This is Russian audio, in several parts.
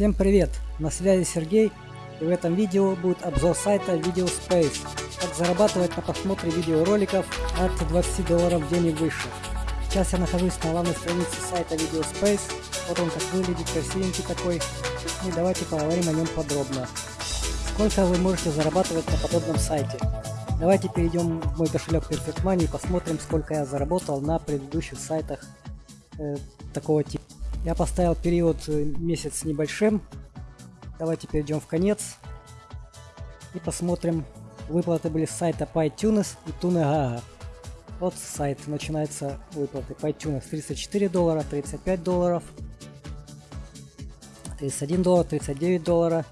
Всем привет! На связи Сергей и в этом видео будет обзор сайта VideoSpace. Как зарабатывать на просмотре видеороликов от 20 долларов в день и выше. Сейчас я нахожусь на главной странице сайта VideoSpace. Вот он как выглядит, красивенький такой. Ну и давайте поговорим о нем подробно. Сколько вы можете зарабатывать на подобном сайте? Давайте перейдем в мой кошелек Perfect Money и посмотрим, сколько я заработал на предыдущих сайтах э, такого типа. Я поставил период э, месяц небольшим. Давайте перейдем в конец. И посмотрим. Выплаты были с сайта PyTunes и TuneGaga. Вот сайт начинается выплаты. PyTunes 34 доллара, 35 долларов, 31 доллар, 39 доллара,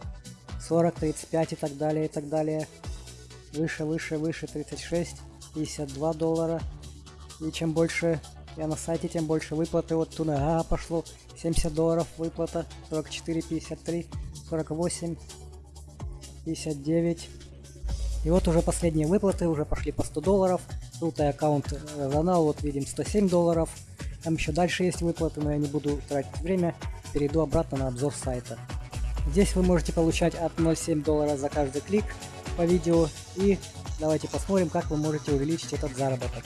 40, 35 и так далее, и так далее. Выше, выше, выше 36, 52 доллара. И чем больше я на сайте, тем больше выплаты. Вот Тунага пошло 70 долларов выплата, 44, 53, 48, 59. И вот уже последние выплаты уже пошли по 100 долларов. Тут и аккаунт Ронал, вот видим 107 долларов. Там еще дальше есть выплаты, но я не буду тратить время. Перейду обратно на обзор сайта. Здесь вы можете получать от 0,7 доллара за каждый клик по видео. И давайте посмотрим, как вы можете увеличить этот заработок.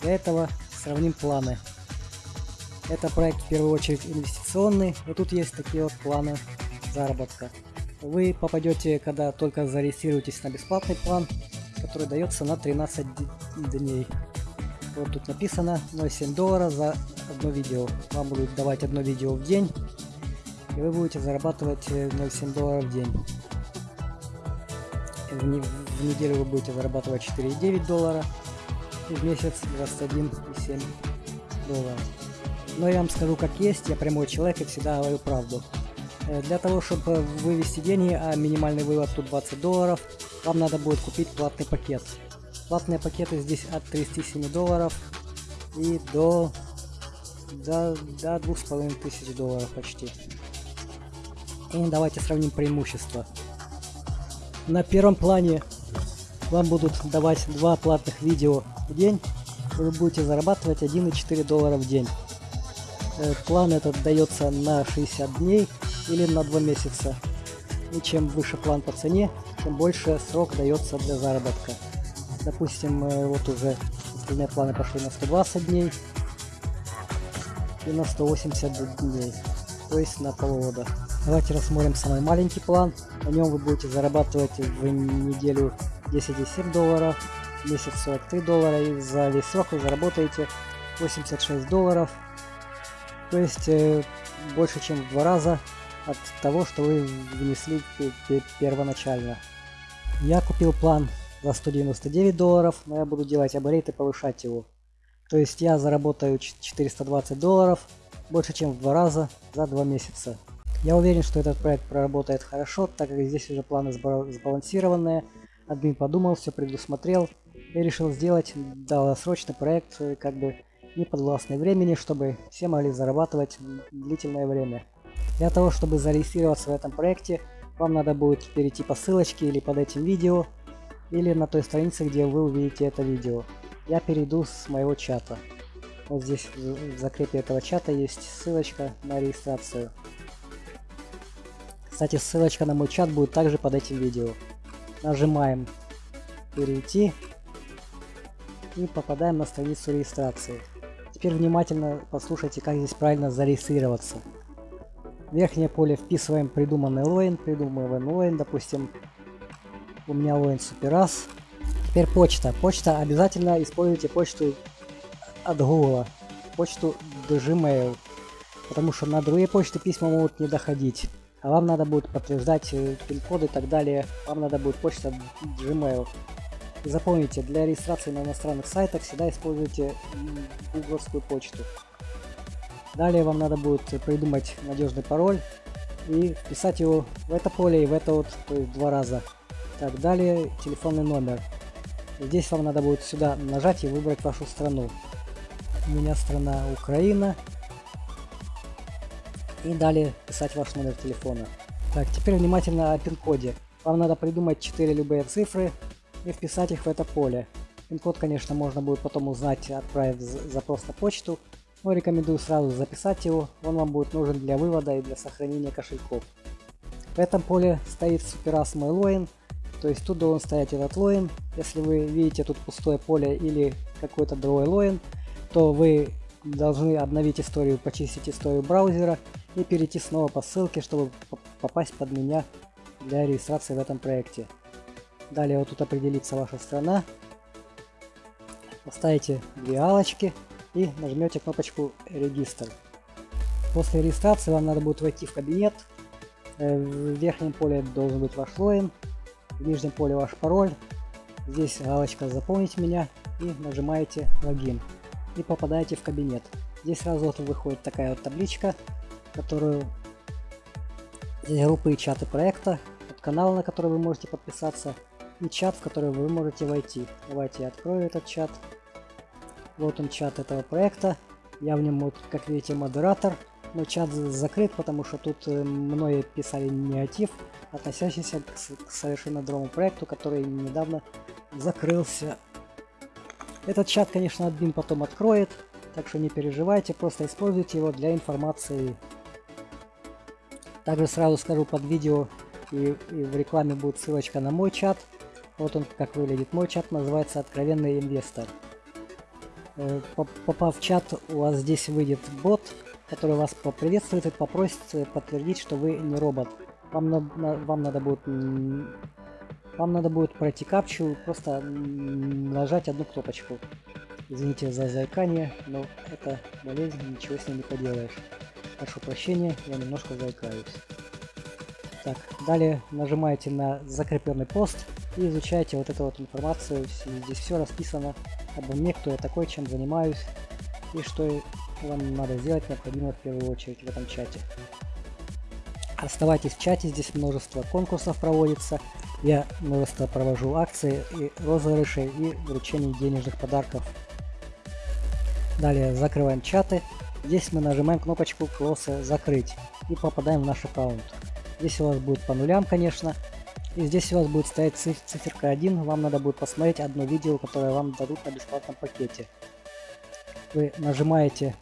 Для этого сравним планы. Это проект в первую очередь инвестиционный, и тут есть такие вот планы заработка. Вы попадете, когда только зарегистрируетесь на бесплатный план, который дается на 13 дней. Вот тут написано 0,7 доллара за одно видео. Вам будут давать одно видео в день, и вы будете зарабатывать 0,7 долларов в день. В, в неделю вы будете зарабатывать 4,9 доллара, в месяц 21,7 долларов. Но я вам скажу как есть, я прямой человек и всегда говорю правду. Э, для того, чтобы вывести деньги, а минимальный вывод тут 20 долларов, вам надо будет купить платный пакет. Платные пакеты здесь от 37 долларов и до, до, до 2500 долларов почти. И давайте сравним преимущества. На первом плане вам будут давать два платных видео в день, вы будете зарабатывать 1,4 доллара в день. Э, план этот дается на 60 дней или на 2 месяца. И чем выше план по цене, тем больше срок дается для заработка. Допустим, э, вот уже остальные планы пошли на 120 дней и на 180 дней, то есть на полгода. Давайте рассмотрим самый маленький план. На нем вы будете зарабатывать в неделю 10,7 долларов, месяц 43 доллара и за весь срок вы заработаете 86 долларов. То есть э, больше чем в два раза от того, что вы внесли первоначально. Я купил план за 199 долларов, но я буду делать апгрейд и повышать его. То есть я заработаю 420 долларов, больше чем в два раза за два месяца. Я уверен, что этот проект проработает хорошо, так как здесь уже планы сбалансированные. Админ подумал, все предусмотрел, я решил сделать долгосрочный проект, как бы не подвластный времени, чтобы все могли зарабатывать длительное время. Для того, чтобы зарегистрироваться в этом проекте, вам надо будет перейти по ссылочке или под этим видео, или на той странице, где вы увидите это видео. Я перейду с моего чата. Вот здесь в закрепе этого чата есть ссылочка на регистрацию. Кстати, ссылочка на мой чат будет также под этим видео. Нажимаем перейти и попадаем на страницу регистрации. Теперь внимательно послушайте, как здесь правильно зарегистрироваться. В верхнее поле вписываем придуманный логин, придумываем логин, допустим, у меня логин суперас. Теперь почта. Почта, обязательно используйте почту от Google, почту Gmail, потому что на другие почты письма могут не доходить. А вам надо будет подтверждать э, пин-коды и так далее. Вам надо будет почта Gmail. И запомните, для регистрации на иностранных сайтах всегда используйте гугловскую почту. Далее вам надо будет придумать надежный пароль и вписать его в это поле и в это вот, то есть два раза. Так, далее телефонный номер. Здесь вам надо будет сюда нажать и выбрать вашу страну. У меня страна Украина. И далее писать ваш номер телефона. Так, теперь внимательно о пин-коде. Вам надо придумать 4 любые цифры, и вписать их в это поле. Пин-код, конечно, можно будет потом узнать, отправив запрос на почту. Но рекомендую сразу записать его, он вам будет нужен для вывода и для сохранения кошельков. В этом поле стоит суперас мой то есть тут должен стоять этот лоин. Если вы видите тут пустое поле или какой-то другой лоин, то вы должны обновить историю, почистить историю браузера и перейти снова по ссылке, чтобы попасть под меня для регистрации в этом проекте. Далее вот тут определится ваша страна. Поставите две алочки и нажмете кнопочку регистр. После регистрации вам надо будет войти в кабинет. Э, в верхнем поле должен быть ваш логин, в нижнем поле ваш пароль. Здесь галочка «Заполнить меня» и нажимаете «Логин» и попадаете в кабинет. Здесь сразу вот выходит такая вот табличка, которую здесь группы и чаты проекта, вот канал, на который вы можете подписаться, и чат, в который вы можете войти. Давайте я открою этот чат. Вот он чат этого проекта. Я в нем, вот, как видите, модератор. Но чат закрыт, потому что тут э, многие писали негатив, относящийся к, к совершенно другому проекту, который недавно закрылся. Этот чат, конечно, админ потом откроет, так что не переживайте, просто используйте его для информации. Также сразу скажу под видео и, и в рекламе будет ссылочка на мой чат. Вот он как выглядит. Мой чат называется «Откровенный инвестор». Э, попав в чат, у вас здесь выйдет бот, который вас поприветствует и попросит подтвердить, что вы не робот. Вам, на, вам надо будет вам надо будет пройти капчу, просто нажать одну кнопочку. Извините за заикание, но это болезнь, ничего с ней не поделаешь. Прошу прощения, я немножко заикаюсь. Так, далее нажимаете на закрепленный пост и изучаете вот эту вот информацию. Здесь все расписано обо мне, кто я такой, чем занимаюсь и что вам надо сделать необходимо в первую очередь в этом чате. Оставайтесь в чате, здесь множество конкурсов проводится. Я множество провожу акции и розыгрыши и вручение денежных подарков. Далее закрываем чаты. Здесь мы нажимаем кнопочку Close закрыть и попадаем в наш аккаунт. Здесь у вас будет по нулям, конечно. И здесь у вас будет стоять циф циферка 1. Вам надо будет посмотреть одно видео, которое вам дадут на бесплатном пакете. Вы нажимаете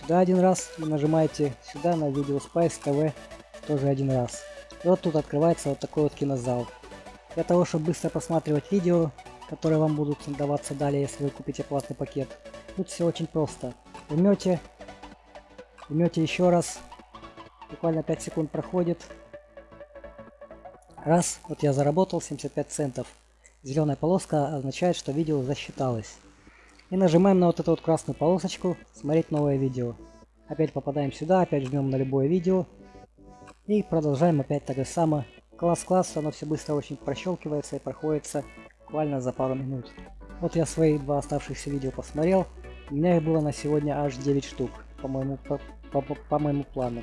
сюда один раз и нажимаете сюда на видео Spice TV тоже один раз. И вот тут открывается вот такой вот кинозал. Для того, чтобы быстро просматривать видео, которые вам будут даваться далее, если вы купите платный пакет, тут все очень просто. Жмете, жмете еще раз, буквально 5 секунд проходит. Раз, вот я заработал 75 центов. Зеленая полоска означает, что видео засчиталось. И нажимаем на вот эту вот красную полосочку «Смотреть новое видео». Опять попадаем сюда, опять жмем на любое видео. И продолжаем опять так же само. Класс-класс, оно все быстро очень прощелкивается и проходится буквально за пару минут. Вот я свои два оставшихся видео посмотрел. У меня их было на сегодня аж 9 штук, по моему, по, по, по моему плану.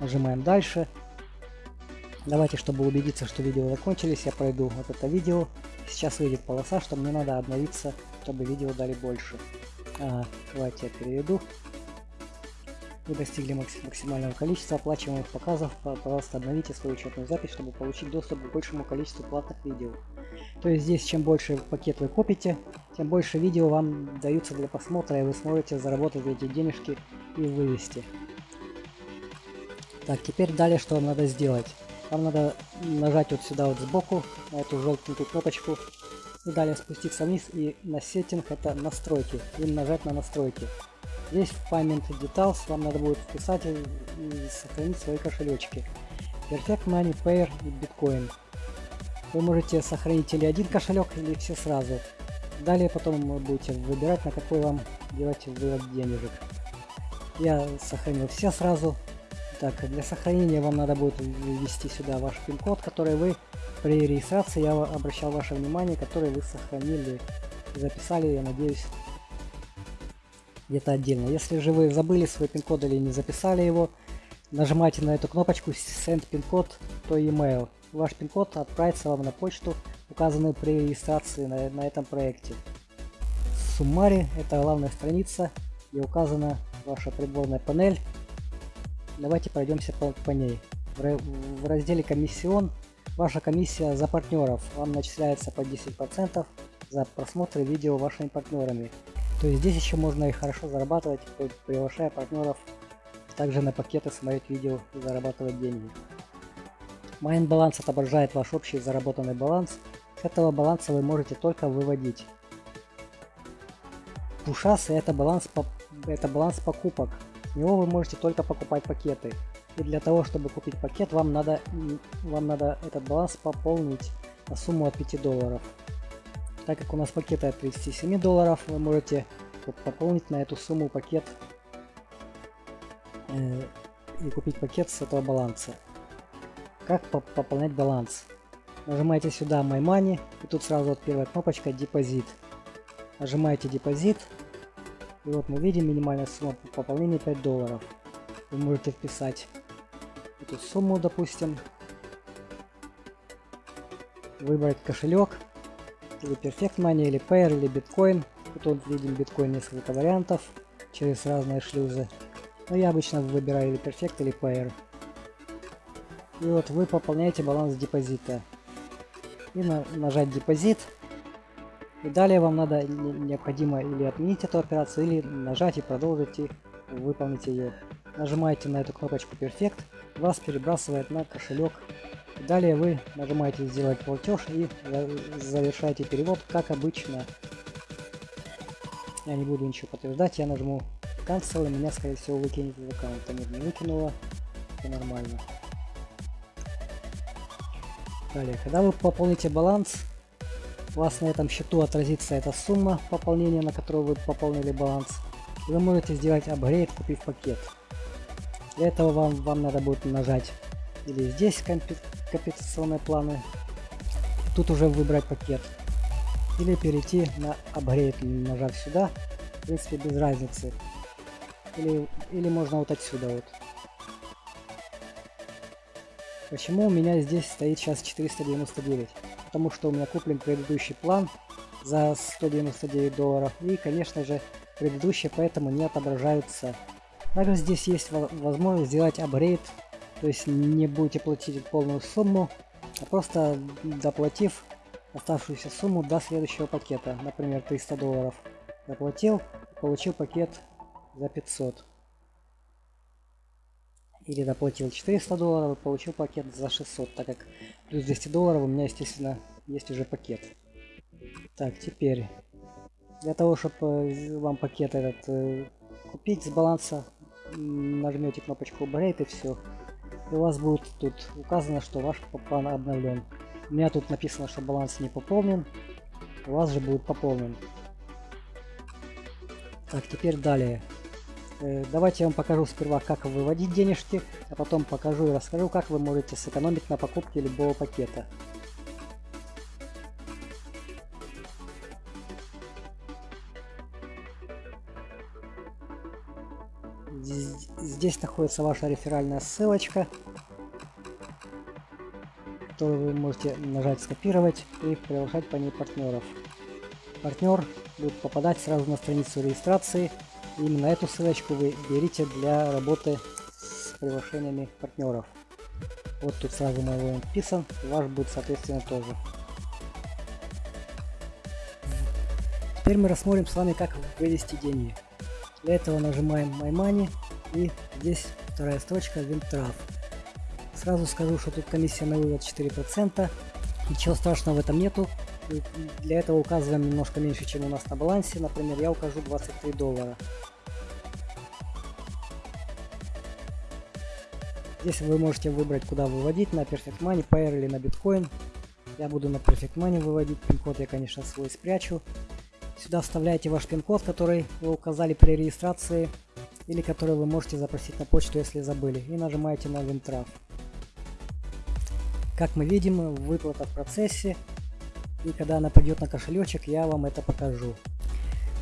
Нажимаем дальше. Давайте, чтобы убедиться, что видео закончились, я пройду вот это видео. Сейчас выйдет полоса, что мне надо обновиться чтобы видео дали больше. А, давайте я переведу. Вы достигли максимального количества оплачиваемых показов. Пожалуйста, обновите свою учетную запись, чтобы получить доступ к большему количеству платных видео. То есть здесь, чем больше пакет вы копите, тем больше видео вам даются для просмотра, и вы сможете заработать эти денежки и вывести. Так, теперь далее что вам надо сделать? Вам надо нажать вот сюда вот сбоку, на эту желтенькую кнопочку, и далее спуститься вниз и на сеттинг это настройки и нажать на настройки. Здесь в Payment Details вам надо будет вписать и сохранить свои кошелечки. Perfect Money, Payer и Bitcoin. Вы можете сохранить или один кошелек, или все сразу. Далее потом вы будете выбирать, на какой вам делать вывод денежек. Я сохранил все сразу. Так, для сохранения вам надо будет ввести сюда ваш пин-код, который вы при регистрации я обращал ваше внимание, который вы сохранили и записали, я надеюсь, где-то отдельно. Если же вы забыли свой пин-код или не записали его, нажимайте на эту кнопочку Send пин-код то email. Ваш пин-код отправится вам на почту, указанную при регистрации на, на этом проекте. Суммари – это главная страница, где указана ваша приборная панель. Давайте пройдемся по, по ней. В, в разделе «Комиссион» Ваша комиссия за партнеров вам начисляется по 10% за просмотры видео вашими партнерами. То есть здесь еще можно и хорошо зарабатывать, приглашая партнеров также на пакеты смотреть видео и зарабатывать деньги. Майн баланс отображает ваш общий заработанный баланс. С этого баланса вы можете только выводить. Пушасы это баланс, это баланс покупок. С него вы можете только покупать пакеты. И для того, чтобы купить пакет, вам надо, вам надо этот баланс пополнить на сумму от 5 долларов. Так как у нас пакеты от 37 долларов, вы можете пополнить на эту сумму пакет э, и купить пакет с этого баланса. Как пополнять баланс? Нажимаете сюда My Money, и тут сразу вот первая кнопочка Депозит. Нажимаете Депозит, и вот мы видим минимальная сумма пополнения 5 долларов. Вы можете вписать эту сумму, допустим, выбрать кошелек, или Perfect Money, или Payer, или Bitcoin. Тут видим биткоин несколько вариантов через разные шлюзы. Но я обычно выбираю или Perfect, или Payer. И вот вы пополняете баланс депозита. И на, нажать депозит. И далее вам надо необходимо или отменить эту операцию, или нажать и продолжить и выполнить ее. Нажимаете на эту кнопочку Perfect, вас перебрасывает на кошелек. Далее вы нажимаете сделать платеж и завершаете перевод, как обычно. Я не буду ничего подтверждать, я нажму Cancel, и меня скорее всего выкинет из аккаунта. Нет, не выкинуло, это нормально. Далее, когда вы пополните баланс, у вас на этом счету отразится эта сумма пополнения, на которую вы пополнили баланс. И вы можете сделать апгрейд, купив пакет. Для этого вам, вам надо будет нажать или здесь компенсационные планы, тут уже выбрать пакет. Или перейти на апгрейд, нажав сюда, в принципе без разницы. Или, или можно вот отсюда вот. Почему у меня здесь стоит сейчас 499? Потому что у меня куплен предыдущий план за 199 долларов. И, конечно же, предыдущие поэтому не отображаются. Также здесь есть возможность сделать апгрейд. То есть не будете платить полную сумму, а просто доплатив оставшуюся сумму до следующего пакета. Например, 300 долларов. Доплатил, получил пакет за 500 или доплатил 400 долларов и получил пакет за 600, так как плюс 200 долларов у меня, естественно, есть уже пакет. Так, теперь, для того, чтобы э, вам пакет этот э, купить с баланса, нажмете кнопочку Upgrade и все. И у вас будет тут указано, что ваш план обновлен. У меня тут написано, что баланс не пополнен, у вас же будет пополнен. Так, теперь далее. Э, давайте я вам покажу сперва, как выводить денежки, а потом покажу и расскажу, как вы можете сэкономить на покупке любого пакета. Здесь находится ваша реферальная ссылочка, которую вы можете нажать скопировать и приглашать по ней партнеров. Партнер будет попадать сразу на страницу регистрации Именно эту ссылочку вы берите для работы с приглашениями партнеров. Вот тут сразу мой логин вписан, ваш будет соответственно тоже. Теперь мы рассмотрим с вами, как вывести деньги. Для этого нажимаем My Money и здесь вторая строчка Wintraf. Сразу скажу, что тут комиссия на вывод 4%. Ничего страшного в этом нету. Для этого указываем немножко меньше, чем у нас на балансе. Например, я укажу 23 доллара. Здесь вы можете выбрать, куда выводить, на Perfect Money, Payer или на Bitcoin. Я буду на Perfect Money выводить, пин-код я, конечно, свой спрячу. Сюда вставляете ваш пин-код, который вы указали при регистрации, или который вы можете запросить на почту, если забыли, и нажимаете на Wintraf. Как мы видим, выплата в процессе, и когда она придет на кошелечек, я вам это покажу.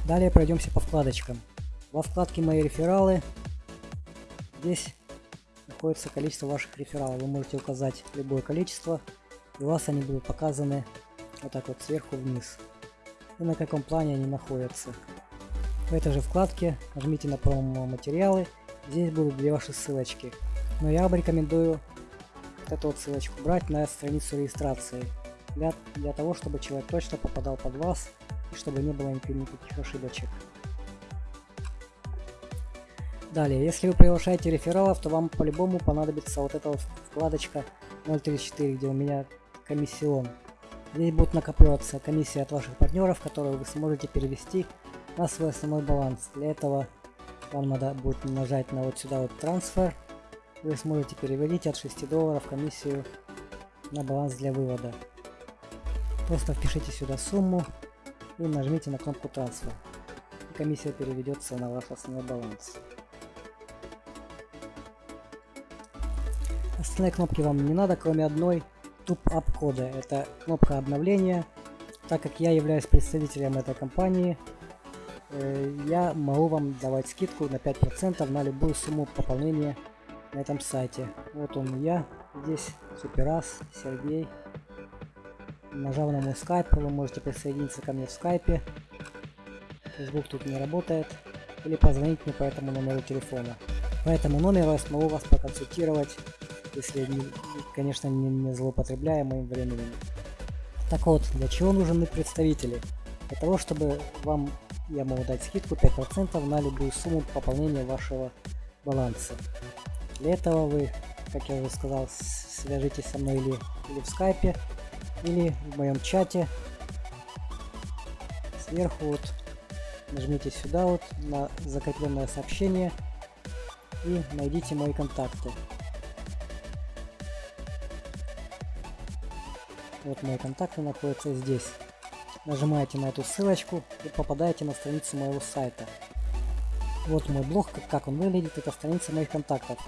Далее пройдемся по вкладочкам. Во вкладке «Мои рефералы» здесь находится количество ваших рефералов. Вы можете указать любое количество, и у вас они будут показаны вот так вот сверху вниз. И на каком плане они находятся. В этой же вкладке нажмите на промо материалы. Здесь будут две ваши ссылочки. Но я вам рекомендую вот эту вот ссылочку брать на страницу регистрации. Для, для того, чтобы человек точно попадал под вас и чтобы не было никаких ошибочек. Далее, если вы приглашаете рефералов, то вам по-любому понадобится вот эта вот вкладочка 0.34, где у меня комиссион. Здесь будет накапливаться комиссия от ваших партнеров, которую вы сможете перевести на свой основной баланс. Для этого вам надо будет нажать на вот сюда вот трансфер. Вы сможете переводить от 6 долларов комиссию на баланс для вывода. Просто впишите сюда сумму и нажмите на кнопку трансфер. И комиссия переведется на ваш основной баланс. Остальные кнопки вам не надо, кроме одной Top-up кода. Это кнопка обновления. Так как я являюсь представителем этой компании, я могу вам давать скидку на 5% на любую сумму пополнения на этом сайте. Вот он я, здесь Суперас, Сергей. Нажав на мой скайп, вы можете присоединиться ко мне в скайпе. Facebook тут не работает. Или позвонить мне по этому номеру телефона. По этому номеру я смогу вас проконсультировать если, конечно, не, не злоупотребляя моим временем. Так вот, для чего нужны представители? Для того, чтобы вам я могу дать скидку 5% на любую сумму пополнения вашего баланса. Для этого вы, как я уже сказал, свяжитесь со мной или, или в скайпе, или в моем чате. Сверху вот нажмите сюда вот на закрепленное сообщение и найдите мои контакты. Вот мои контакты находятся здесь. Нажимаете на эту ссылочку и попадаете на страницу моего сайта. Вот мой блог, как он выглядит, это страница моих контактов.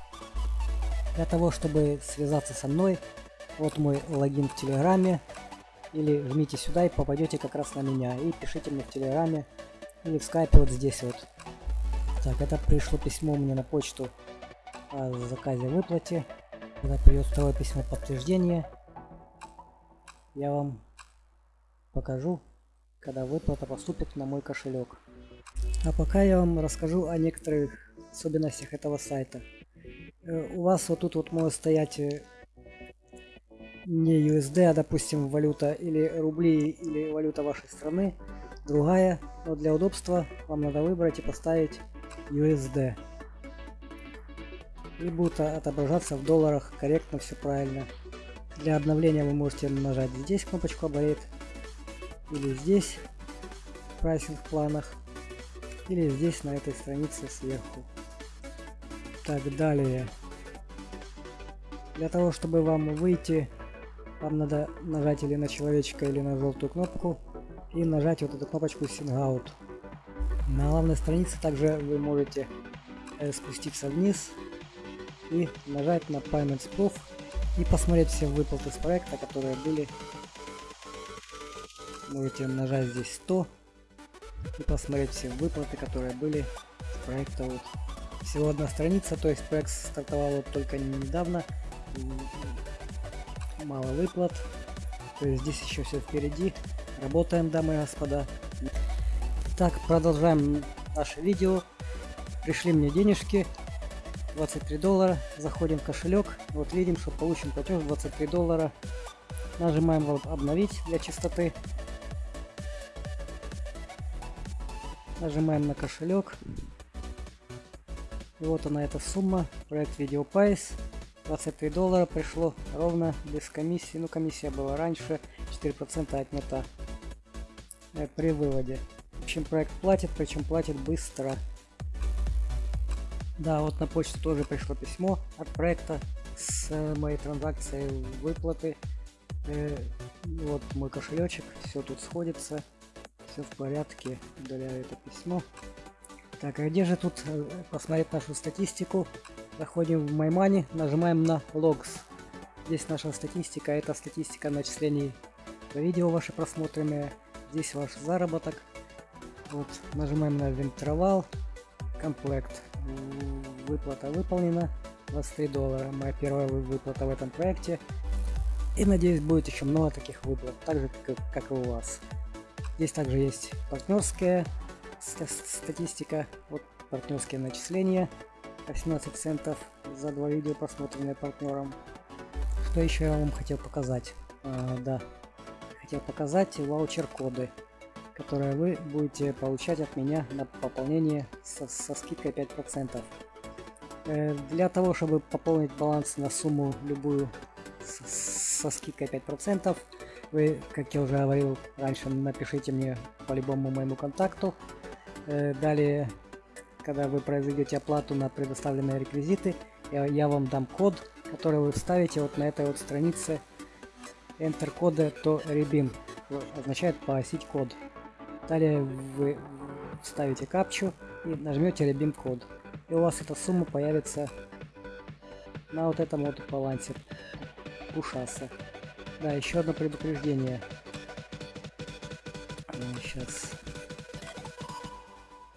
Для того, чтобы связаться со мной, вот мой логин в Телеграме, или жмите сюда и попадете как раз на меня, и пишите мне в Телеграме, или в Скайпе вот здесь вот. Так, это пришло письмо мне на почту о заказе выплате. Когда придет второе письмо подтверждения, я вам покажу, когда выплата поступит на мой кошелек. А пока я вам расскажу о некоторых особенностях этого сайта. Э, у вас вот тут вот может стоять э, не USD, а допустим валюта или рубли или валюта вашей страны, другая, но для удобства вам надо выбрать и поставить USD. И будет отображаться в долларах корректно, все правильно. Для обновления вы можете нажать здесь кнопочку Upgrade, или здесь в прайсинг планах, или здесь на этой странице сверху. Так, далее. Для того, чтобы вам выйти, вам надо нажать или на человечка, или на желтую кнопку, и нажать вот эту кнопочку Sing Out. На главной странице также вы можете э, спуститься вниз и нажать на Payments Proof и посмотреть все выплаты с проекта, которые были. Можете нажать здесь 100 и посмотреть все выплаты, которые были с проекта. Вот. Всего одна страница, то есть проект стартовал вот только недавно. Мало выплат. То есть здесь еще все впереди. Работаем, дамы и господа. Так, продолжаем наше видео. Пришли мне денежки. 23 доллара. Заходим в кошелек. Вот видим, что получим платеж 23 доллара. Нажимаем обновить для чистоты. Нажимаем на кошелек. И вот она эта сумма. Проект VideoPies. 23 доллара пришло ровно без комиссии. Ну комиссия была раньше. 4% отнята э, при выводе. В общем проект платит, причем платит быстро. Да, вот на почту тоже пришло письмо от проекта с э, моей транзакцией выплаты. Э, вот мой кошелечек, все тут сходится, все в порядке, удаляю это письмо. Так, а где же тут э, посмотреть нашу статистику? Заходим в MyMoney, нажимаем на Logs. Здесь наша статистика, это статистика начислений по видео ваши просмотренные. Здесь ваш заработок. Вот, нажимаем на вентровал, комплект выплата выполнена 23 доллара моя первая выплата в этом проекте и надеюсь будет еще много таких выплат так же как, как и у вас здесь также есть партнерская статистика вот партнерские начисления. 18 центов за два видео просмотренные партнером. Что еще я вам хотел показать? А, да хотел показать ваучер коды которые вы будете получать от меня на пополнение со, со скидкой 5%. Э, Для того, чтобы пополнить баланс на сумму любую с- со скидкой 5%, вы, как я уже говорил раньше, напишите мне по любому моему контакту. Э, Далее, когда вы произведете оплату на предоставленные реквизиты, я, вам дам код, который вы вставите вот на этой вот странице Enter кода то redeem означает погасить код. Далее вы ставите капчу и нажмете redeem код. И у вас эта сумма появится на вот этом вот балансе Ушаса. Да, еще одно предупреждение. Сейчас.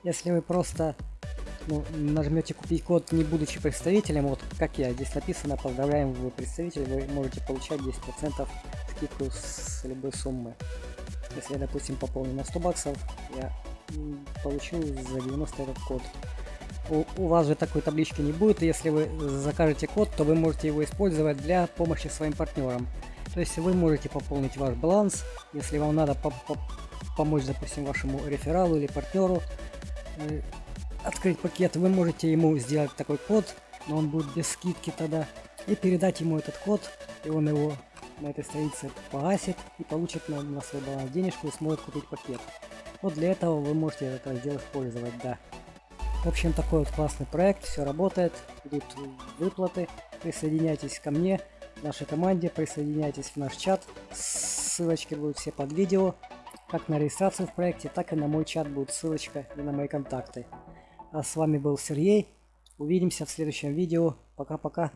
Если вы просто ну, нажмете купить код, не будучи представителем, вот как я, здесь написано, поздравляем, вы представитель, вы можете получать 10% скидку с любой суммы. Если я, допустим, пополню на 100 баксов, я получу за 90 этот код. У, у вас же такой таблички не будет, если вы закажете код, то вы можете его использовать для помощи своим партнерам. То есть вы можете пополнить ваш баланс, если вам надо по- по- помочь, допустим, вашему рефералу или партнеру э, открыть пакет, вы можете ему сделать такой код, но он будет без скидки тогда, и передать ему этот код, и он его на этой странице погасит и получит на, на свой баланс денежку и сможет купить пакет. Вот для этого вы можете это сделать, использовать, да. В общем, такой вот классный проект, все работает, идут выплаты. Присоединяйтесь ко мне, нашей команде, присоединяйтесь в наш чат. Ссылочки будут все под видео. Как на регистрацию в проекте, так и на мой чат будет ссылочка и на мои контакты. А с вами был Сергей. Увидимся в следующем видео. Пока-пока.